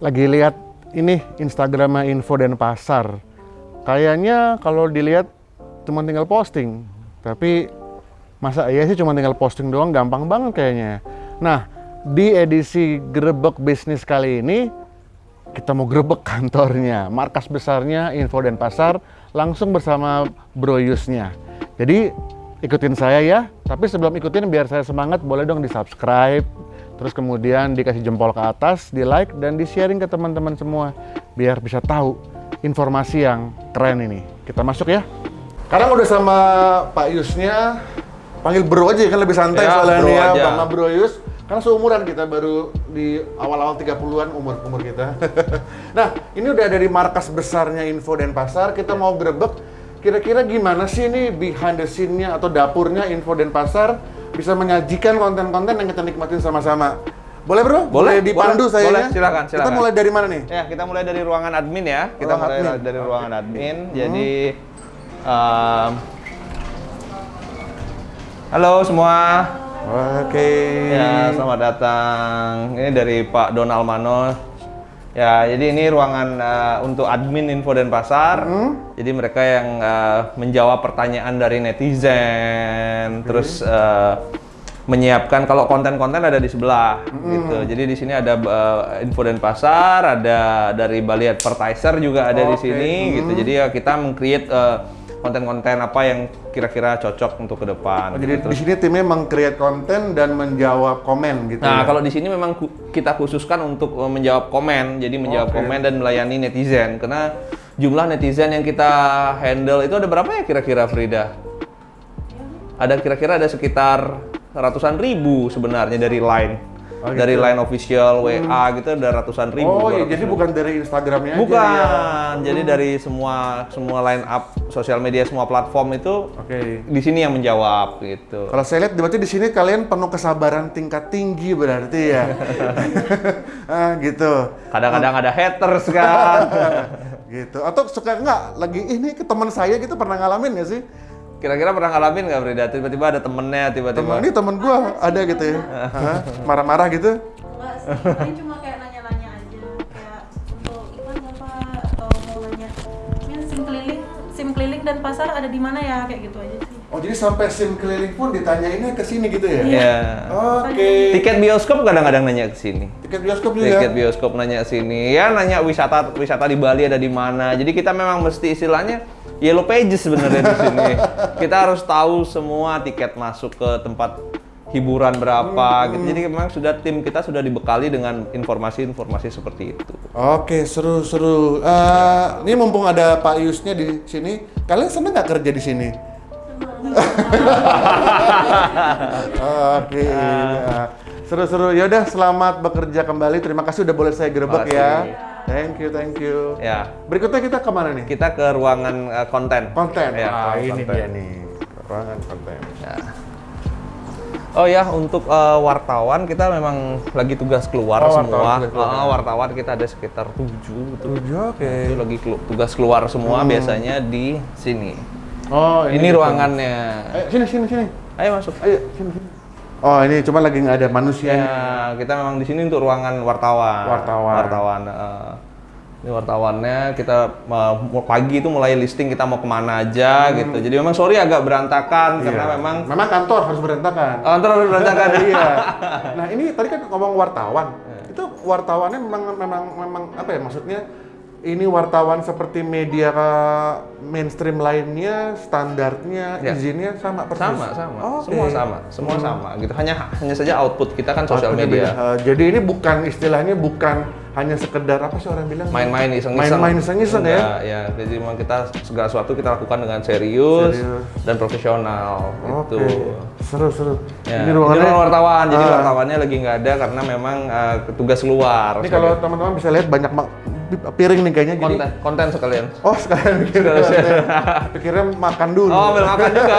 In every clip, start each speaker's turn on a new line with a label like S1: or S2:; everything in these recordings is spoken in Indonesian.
S1: lagi lihat ini Instagramnya Info dan Pasar. Kayaknya kalau dilihat cuma tinggal posting, tapi masa iya sih cuma tinggal posting doang gampang banget kayaknya. Nah, di edisi Grebek Bisnis kali ini kita mau grebek kantornya, markas besarnya Info dan Pasar langsung bersama Bro Yusnya. Jadi ikutin saya ya, tapi sebelum ikutin biar saya semangat boleh dong di subscribe, terus kemudian dikasih jempol ke atas, di like dan di sharing ke teman-teman semua biar bisa tahu informasi yang keren ini. Kita masuk ya. Sekarang udah sama Pak Yusnya, panggil Bro aja kan lebih santai
S2: Ya,
S1: soalnya
S2: Bro
S1: nih ya,
S2: aja.
S1: sama Bro Yus. Karena seumuran kita baru di awal-awal 30-an umur umur kita. nah, ini udah dari markas besarnya Info dan Pasar, kita mau grebek kira-kira gimana sih ini behind the scene-nya atau dapurnya Info dan Pasar bisa menyajikan konten-konten yang kita nikmatin sama-sama. Boleh bro?
S2: Boleh,
S1: dipandu
S2: boleh,
S1: saya
S2: boleh, silakan,
S1: Kita
S2: silakan.
S1: mulai dari mana nih?
S2: Ya, kita mulai dari ruangan admin ya. Kita
S1: Ruang
S2: mulai
S1: admin.
S2: dari ruangan admin. Jadi um, Halo semua.
S1: Oke.
S2: Ya, selamat datang. Ini dari Pak Donald Mano. Ya, jadi ini ruangan uh, untuk admin info dan pasar. Jadi mereka yang uh, menjawab pertanyaan dari netizen, terus uh, menyiapkan kalau konten-konten ada di sebelah gitu. Jadi di sini ada uh, info dan pasar, ada dari Bali Advertiser juga ada di
S1: Oke.
S2: sini gitu. Jadi ya kita meng-create uh, konten-konten apa yang kira-kira cocok untuk ke depan.
S1: Oh, jadi
S2: gitu.
S1: di sini timnya meng-create konten dan menjawab komen gitu.
S2: Nah,
S1: ya?
S2: kalau di sini memang kita khususkan untuk uh, menjawab komen, jadi menjawab
S1: Oke.
S2: komen dan melayani netizen. Karena jumlah netizen yang kita handle itu ada berapa ya kira-kira Frida? Ada kira-kira ada sekitar ratusan ribu sebenarnya dari line.
S1: Oh,
S2: dari
S1: gitu.
S2: line official, WA gitu ada ratusan ribu.
S1: Oh iya,
S2: 200
S1: jadi
S2: ribu.
S1: bukan dari Instagramnya aja
S2: Bukan,
S1: ya?
S2: jadi dari semua semua line up sosial media semua platform itu
S1: Oke.
S2: di sini yang menjawab gitu.
S1: Kalau saya lihat berarti di sini kalian penuh kesabaran tingkat tinggi berarti ya. ah gitu.
S2: Kadang-kadang ada haters kan.
S1: gitu. Atau suka nggak lagi ini ke teman saya gitu pernah ngalamin nggak sih?
S2: Kira-kira pernah ngalamin nggak Frida? Tiba-tiba ada temennya, tiba-tiba.
S1: Temen ini temen gua ada gitu ya. Marah-marah gitu.
S3: Enggak sih, paling cuma kayak nanya-nanya aja kayak untuk iklan nggak pak atau mau nanya ini sim keliling sim keliling dan pasar ada di mana ya kayak gitu aja sih
S1: Oh jadi sampai sim keliling pun ditanyainnya ke sini gitu ya?
S2: Iya.
S1: Oke.
S2: Tiket bioskop kadang-kadang nanya ke sini.
S1: Tiket bioskop juga.
S2: Tiket bioskop nanya ke sini. Ya nanya wisata wisata di Bali ada di mana. Jadi kita memang mesti istilahnya yellow pages sebenarnya di sini. Kita harus tahu semua tiket masuk ke tempat hiburan berapa gitu. Jadi memang sudah tim kita sudah dibekali dengan informasi-informasi seperti itu.
S1: Oke, seru-seru. Eh, ini mumpung ada Pak Yusnya di sini, kalian seneng nggak kerja di sini? Oke, ya. seru-seru. Yaudah, selamat bekerja kembali. Terima kasih udah boleh saya gerebek ya. Thank you, thank you.
S2: Ya,
S1: Berikutnya kita ke mana nih?
S2: kita ke ruangan eh, konten.
S1: Konten.
S2: Ya,
S1: ah, ini
S2: konten.
S1: dia nih. Ruangan konten.
S2: Ya. Oh ya, untuk eh, wartawan kita memang lagi tugas keluar
S1: Oh,
S2: semua.
S1: wartawan keluar.
S2: Ah, wartawan kita ada sekitar tujuh, gitu.
S1: Tujuh, oke.
S2: Itu lagi kelu- tugas keluar semua biasanya di sini.
S1: Oh,
S2: Ini,
S1: gitu.
S2: ruangannya.
S1: Ayo, sini, sini, sini.
S2: Ayo masuk.
S1: Ayo, sini, sini. Oh, ini cuma lagi nggak ada manusianya.
S2: Ya, kita memang di sini untuk ruangan wartawan.
S1: Wartawan.
S2: Wartawan. eh. ini wartawannya kita mau- pagi itu mulai listing kita mau ke mana aja gitu. Jadi memang sorry agak berantakan karena
S1: Hmm. Iya.
S2: memang
S1: memang kantor harus berantakan.
S2: kantor harus berantakan.
S1: iya. Nah ini tadi kan ngomong wartawan. Itu wartawannya memang memang memang apa ya maksudnya? Ini wartawan seperti media eh, mainstream lainnya, standarnya,
S2: Ya.
S1: izinnya sama persis.
S2: sama sama
S1: Oke.
S2: semua sama semua sama gitu hanya hanya saja output kita kan sosial media.
S1: Eh, jadi ini bukan istilahnya bukan hanya sekedar apa sih orang bilang?
S2: main-main iseng-iseng
S1: Main-main iseng-iseng ya?
S2: Ya jadi memang kita segala sesuatu kita lakukan dengan serius,
S1: Serius.
S2: dan profesional
S1: Oke.
S2: gitu
S1: Seru seru.
S2: Ya,
S1: Ini ruangannya
S2: ruangan wartawan jadi
S1: Ah.
S2: wartawannya lagi nggak ada karena memang eh, tugas luar
S1: Ini kalau teman-teman bisa lihat banyak piring nih kayaknya. Jadi,
S2: konten konten sekalian
S1: oh sekalian bikin konten. Pikirnya makan dulu.
S2: oh ambil makan juga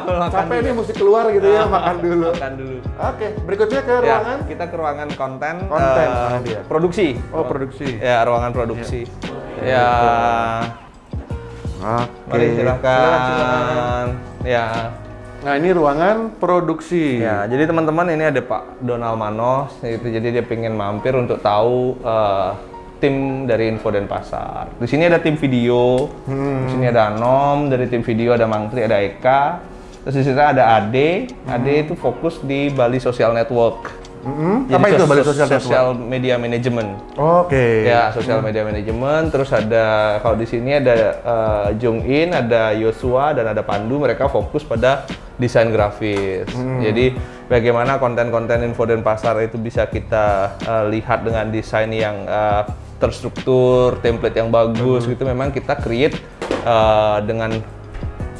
S2: Ambil makan
S1: Capek nih mesti keluar gitu ya, makan dulu.
S2: makan dulu
S1: Oke, berikutnya ke
S2: ya
S1: ruangan.
S2: kita ke ruangan konten
S1: Konten, mana dia?
S2: produksi
S1: Oh, produksi.
S2: ya ruangan produksi ya
S1: Oke.
S2: mari silakan
S1: Silakan, silakan.
S2: ya
S1: Nah, ini ruangan produksi.
S2: Ya, jadi teman-teman ini ada Pak Donald Manos, itu jadi dia pengen mampir untuk tahu eh, tim dari info dan pasar. Di sini ada tim video, di sini ada Anom dari tim video, ada Mangtri, ada Eka. Terus di sini ada Ade. Ade itu fokus di Bali Social Network.
S1: Mm-mm.
S2: Jadi
S1: Apa itu Bali Social Network?
S2: Social Media Management.
S1: Oke.
S2: Ya, sosial media manajemen. Terus ada kalau di sini ada eh, Jung In, ada Yosua dan ada Pandu. Mereka fokus pada desain grafis. Jadi bagaimana konten-konten info dan pasar itu bisa kita eh, lihat dengan desain yang eh, terstruktur, template yang bagus gitu. Memang kita create eh, dengan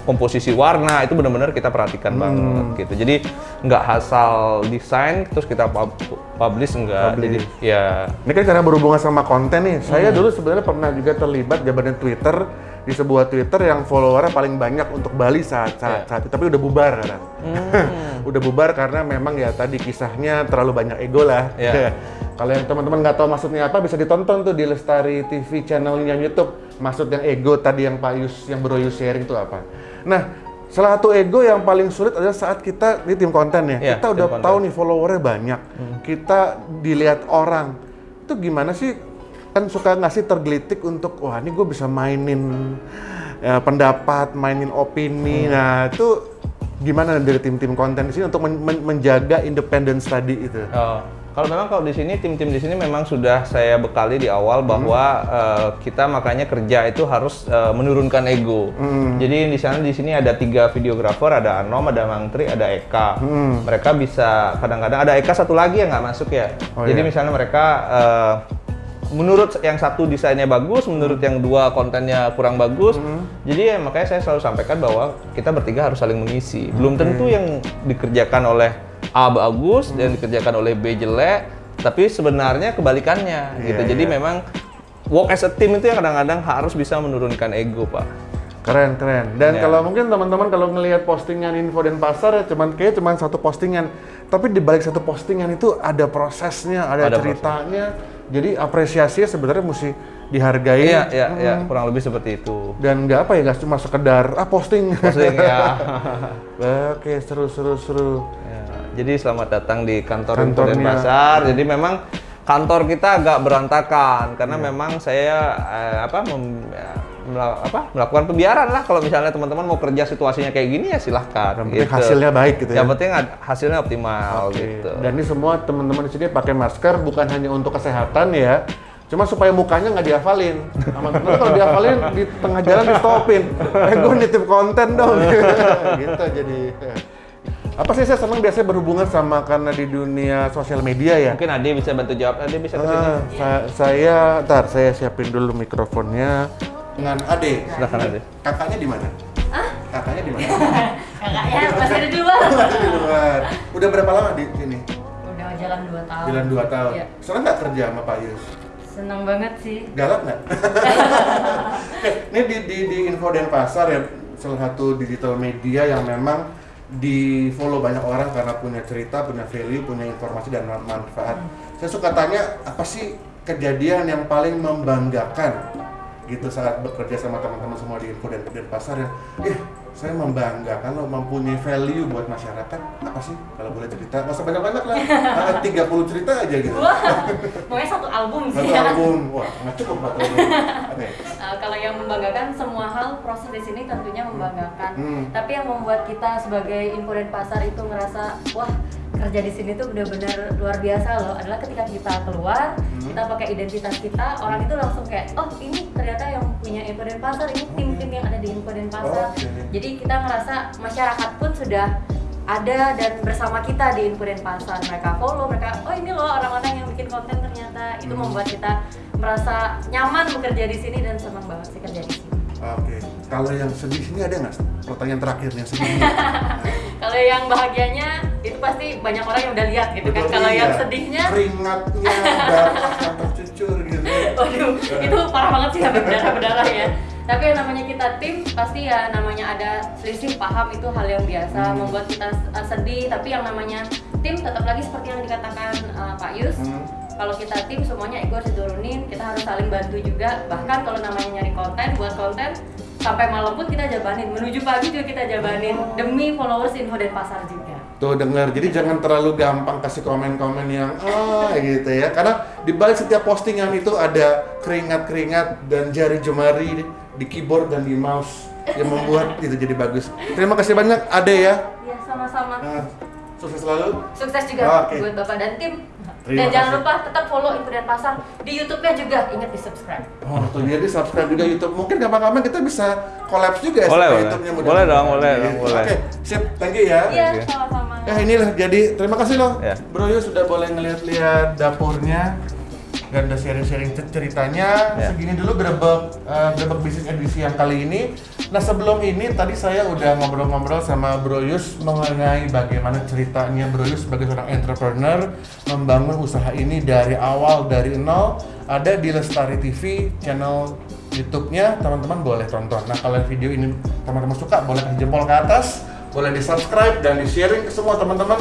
S2: komposisi warna itu benar-benar kita perhatikan banget gitu. Jadi nggak asal desain terus kita pub- publish enggak. Jadi ya
S1: Ini kan karena berhubungan sama konten nih.
S2: Hmm.
S1: Saya dulu sebenarnya pernah juga terlibat jabanan Twitter di sebuah Twitter yang followernya paling banyak untuk Bali saat saat,
S2: Iya.
S1: saat itu. Tapi udah bubar kan.
S2: Hmm.
S1: udah bubar karena memang ya tadi kisahnya terlalu banyak ego lah.
S2: Iya.
S1: Kalau yang teman-teman nggak tahu maksudnya apa bisa ditonton tuh di Lestari TV channelnya YouTube. Maksud yang ego tadi yang Pak Yus yang Bro Yus sharing itu apa? Nah, salah satu ego yang paling sulit adalah saat kita di tim konten ya.
S2: Iya,
S1: kita udah
S2: konten.
S1: tahu nih followernya banyak. Kita dilihat orang. Itu gimana sih? Kan suka ngasih tergelitik untuk wah ini gue bisa mainin ya, pendapat, mainin opini. Nah, itu gimana dari tim-tim konten di sini untuk men- men- menjaga independence tadi itu?
S2: Oh, kalau memang kalau di sini tim-tim di sini memang sudah saya bekali di awal bahwa eh, kita makanya kerja itu harus eh, menurunkan ego. Jadi di sana di sini ada tiga videografer, ada Anom, ada Mangtri, ada Eka. Mereka bisa kadang-kadang ada Eka satu lagi yang nggak masuk ya.
S1: Oh,
S2: Jadi
S1: iya.
S2: misalnya mereka eh, menurut yang satu desainnya bagus, menurut yang dua kontennya kurang bagus. Jadi ya makanya saya selalu sampaikan bahwa kita bertiga harus saling mengisi. Belum tentu yang dikerjakan oleh A bagus dan dikerjakan oleh B jelek, tapi sebenarnya kebalikannya gitu.
S1: Iya,
S2: Jadi
S1: iya.
S2: memang work as a team itu yang kadang-kadang harus bisa menurunkan ego, Pak.
S1: Keren, keren. Dan
S2: Ya.
S1: kalau mungkin teman-teman kalau ngelihat postingan info dan pasar ya cuman kayak cuman satu postingan. Tapi di balik satu postingan itu ada prosesnya, ada,
S2: Ada
S1: ceritanya. Jadi apresiasinya sebenarnya mesti dihargai.
S2: Iya, iya, iya, kurang lebih seperti itu.
S1: Dan nggak apa ya, nggak cuma sekedar ah posting.
S2: Maksudnya ya.
S1: Oke, seru, seru, seru.
S2: Ya, jadi selamat datang di kantor
S1: Kantornya.
S2: Pasar. Jadi memang kantor kita agak berantakan karena
S1: Iya.
S2: memang saya eh, apa mem- ya, apa melakukan pembiaran lah kalau misalnya teman-teman mau kerja situasinya kayak gini ya silahkan.
S1: Yang penting hasilnya baik gitu ya.
S2: Yang penting hasilnya optimal
S1: Oke.
S2: gitu.
S1: Dan ini semua teman-teman di sini pakai masker bukan hanya untuk kesehatan ya. Cuma supaya mukanya nggak dihafalin. Teman-teman kalau dihafalin di tengah jalan di stopin. Eh gue nitip konten dong. gitu jadi. Apa sih saya senang biasanya berhubungan sama karena di dunia sosial media ya.
S2: Mungkin Ade bisa bantu jawab. Ade bisa ke sini.
S1: Ah, sa- saya, ntar saya siapin dulu mikrofonnya. Dengan Ade.
S2: Silakan Ade.
S1: Kakaknya di mana? Kakaknya di mana?
S3: Kakaknya masih ada di luar.
S1: di luar. Udah berapa lama di sini?
S3: Udah jalan 2 tahun.
S1: Jalan 2 tahun.
S3: Iya.
S1: Senang nggak kerja sama Pak Yus?
S3: Seneng banget sih.
S1: Galak nggak? Oke, ini di, di, di Info Denpasar ya, salah satu digital media yang memang di follow banyak orang karena punya cerita, punya value, punya informasi dan manfaat. Saya suka tanya, apa sih kejadian yang paling membanggakan gitu saat bekerja sama teman-teman semua di Info dan Denpasar yang, eh saya membanggakan lo mempunyai value buat masyarakat. Apa sih? Kalau boleh cerita nggak usah banyak-banyak lah. Ah, 30 cerita aja gitu.
S3: Wah, pokoknya satu album sih
S1: satu
S3: ya.
S1: album. Wah nggak cukup album. Oke.
S3: Uh, kalau yang membanggakan semua hal proses di sini tentunya membanggakan.
S1: Hmm.
S3: Tapi yang membuat kita sebagai info dan pasar itu ngerasa wah kerja di sini tuh benar-benar luar biasa loh. Adalah ketika kita keluar
S1: Hmm.
S3: kita pakai identitas kita orang itu langsung kayak oh ini ternyata yang punya info dan pasar ini tim-tim yang ada di info dan pasar
S1: Oke.
S3: jadi kita ngerasa masyarakat pun sudah ada dan bersama kita di info dan pasar mereka follow mereka oh ini loh orang-orang yang bikin konten ternyata itu
S1: Hmm.
S3: membuat kita merasa nyaman bekerja di sini dan senang banget sih kerja di sini
S1: Oke, kalau yang sedih sini ada nggak? Pertanyaan terakhir yang sedih.
S3: kalau yang bahagianya itu pasti banyak orang yang udah lihat gitu kan
S1: Betul,
S3: kalau
S1: iya.
S3: yang sedihnya
S1: keringatnya, darah tercucur gitu.
S3: Waduh, itu parah banget sih sampai berdarah-berdarah ya. Tapi yang namanya kita tim, pasti ya namanya ada selisih paham itu hal yang biasa,
S1: Hmm.
S3: membuat kita uh, sedih. Tapi yang namanya tim tetap lagi seperti yang dikatakan uh, Pak Yus.
S1: Hmm.
S3: Kalau kita tim semuanya ego harus diturunin, kita harus saling bantu juga. Bahkan kalau namanya nyari konten, buat konten,
S4: sampai malam pun kita jabanin, menuju pagi juga kita jabanin demi followers info dan pasar juga.
S1: Tuh dengar, jadi jangan terlalu gampang kasih komen-komen yang ah gitu ya. Karena di balik setiap postingan itu ada keringat-keringat dan jari jemari di keyboard dan di mouse yang membuat itu jadi bagus. Terima kasih banyak Ade ya.
S4: Ya sama-sama.
S1: Nah, sukses selalu.
S4: Sukses juga
S1: Oke.
S4: buat Bapak dan tim.
S1: Terima
S4: dan jangan
S1: kasih.
S4: lupa tetap follow info dan pasar di YouTube-nya juga. Ingat di subscribe.
S1: Oh, tuh dia di subscribe juga YouTube. Mungkin kapan-kapan kita bisa collab juga ya
S2: Boleh,
S1: sama
S2: boleh.
S1: YouTube-nya
S2: Boleh dong, boleh dong, boleh.
S1: Oke, sip. Thank you ya.
S4: Iya, sama-sama.
S1: Ya inilah jadi terima kasih loh
S2: Ya.
S1: Bro Yu sudah boleh ngeliat-liat dapurnya dan udah sharing-sharing cer- ceritanya.
S2: Ya.
S1: Segini dulu grebek eh, grebek bisnis edisi yang kali ini. Nah sebelum ini tadi saya udah ngobrol-ngobrol sama Bro Yus mengenai bagaimana ceritanya Bro Yus sebagai seorang entrepreneur membangun usaha ini dari awal dari nol. Ada di Lestari TV channel YouTube-nya teman-teman boleh tonton. Nah kalau video ini teman-teman suka boleh kasih jempol ke atas, boleh di subscribe dan di sharing ke semua teman-teman.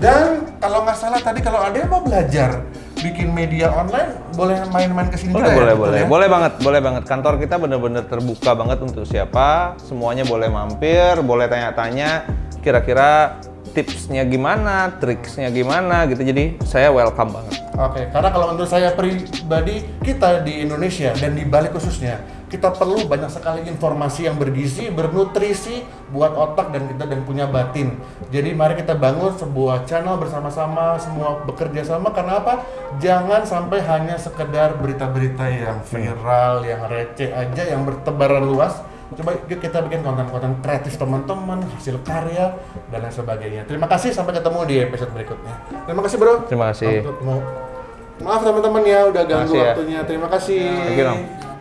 S1: Dan kalau nggak salah tadi kalau ada yang mau belajar bikin media online boleh main-main ke sini
S2: Boleh,
S1: juga
S2: boleh,
S1: ya,
S2: boleh.
S1: ya?
S2: Boleh banget, boleh banget. Kantor kita bener-bener terbuka banget untuk siapa. Semuanya boleh mampir, boleh tanya-tanya. Kira-kira tipsnya gimana, triksnya gimana gitu. Jadi saya welcome banget.
S1: Oke, karena kalau menurut saya pribadi kita di Indonesia dan di Bali khususnya kita perlu banyak sekali informasi yang bergizi, bernutrisi buat otak dan kita dan punya batin. Jadi mari kita bangun sebuah channel bersama-sama, semua bekerja sama karena apa? Jangan sampai hanya sekedar berita-berita yang viral, yang receh aja, yang bertebaran luas. Coba yuk kita bikin konten-konten kreatif teman-teman, hasil karya dan lain sebagainya. Terima kasih sampai ketemu di episode berikutnya. Terima kasih bro.
S2: Terima kasih.
S1: Untuk Maaf teman-teman ya udah ganggu
S2: Makasih ya.
S1: waktunya. Terima kasih.
S2: Dong.